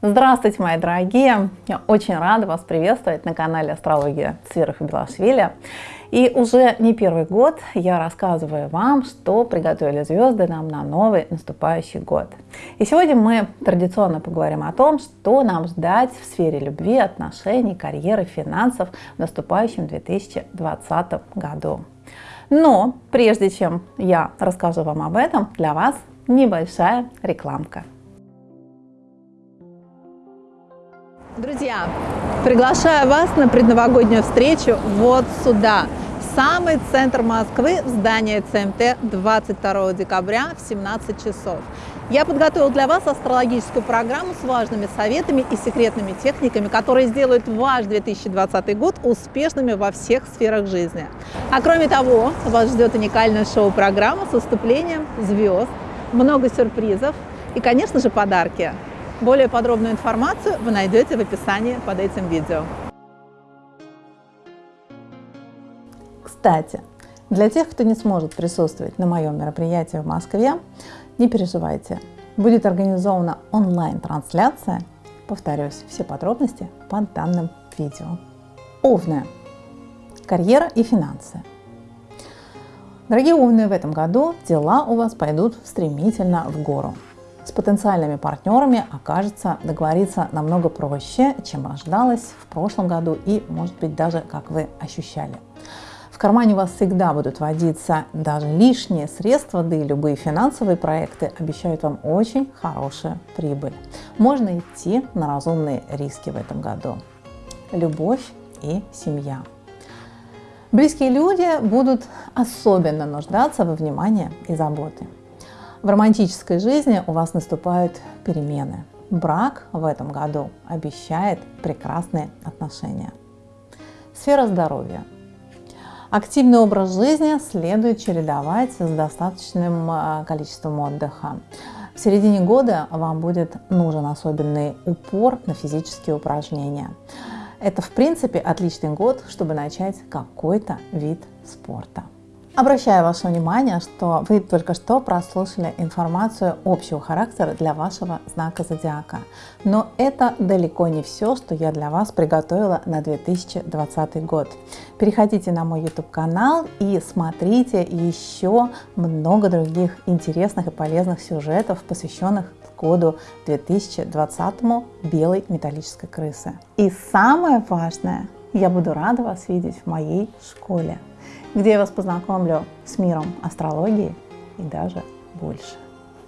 Здравствуйте, мои дорогие! Я очень рада вас приветствовать на канале Астрология и Белашвили. И уже не первый год я рассказываю вам, что приготовили звезды нам на новый наступающий год. И сегодня мы традиционно поговорим о том, что нам ждать в сфере любви, отношений, карьеры, финансов в наступающем 2020 году. Но прежде чем я расскажу вам об этом, для вас небольшая рекламка. Друзья, приглашаю вас на предновогоднюю встречу вот сюда, в самый центр Москвы, в здание ЦМТ 22 декабря в 17 часов. Я подготовил для вас астрологическую программу с важными советами и секретными техниками, которые сделают ваш 2020 год успешными во всех сферах жизни. А кроме того, вас ждет уникальная шоу-программа с выступлением звезд, много сюрпризов и, конечно же, подарки. Более подробную информацию вы найдете в описании под этим видео. Кстати, для тех, кто не сможет присутствовать на моем мероприятии в Москве, не переживайте. Будет организована онлайн-трансляция. Повторюсь, все подробности под данным видео. Овны. Карьера и финансы. Дорогие овны, в этом году дела у вас пойдут стремительно в гору. С потенциальными партнерами окажется договориться намного проще, чем ожидалось в прошлом году и, может быть, даже как вы ощущали. В кармане у вас всегда будут водиться даже лишние средства, да и любые финансовые проекты обещают вам очень хорошую прибыль. Можно идти на разумные риски в этом году. Любовь и семья. Близкие люди будут особенно нуждаться во внимании и заботе. В романтической жизни у вас наступают перемены. Брак в этом году обещает прекрасные отношения. Сфера здоровья. Активный образ жизни следует чередовать с достаточным а, количеством отдыха. В середине года вам будет нужен особенный упор на физические упражнения. Это, в принципе, отличный год, чтобы начать какой-то вид спорта. Обращаю ваше внимание, что вы только что прослушали информацию общего характера для вашего знака зодиака. Но это далеко не все, что я для вас приготовила на 2020 год. Переходите на мой YouTube канал и смотрите еще много других интересных и полезных сюжетов, посвященных году 2020 белой металлической крысы. И самое важное, я буду рада вас видеть в моей школе где я вас познакомлю с миром астрологии и даже больше.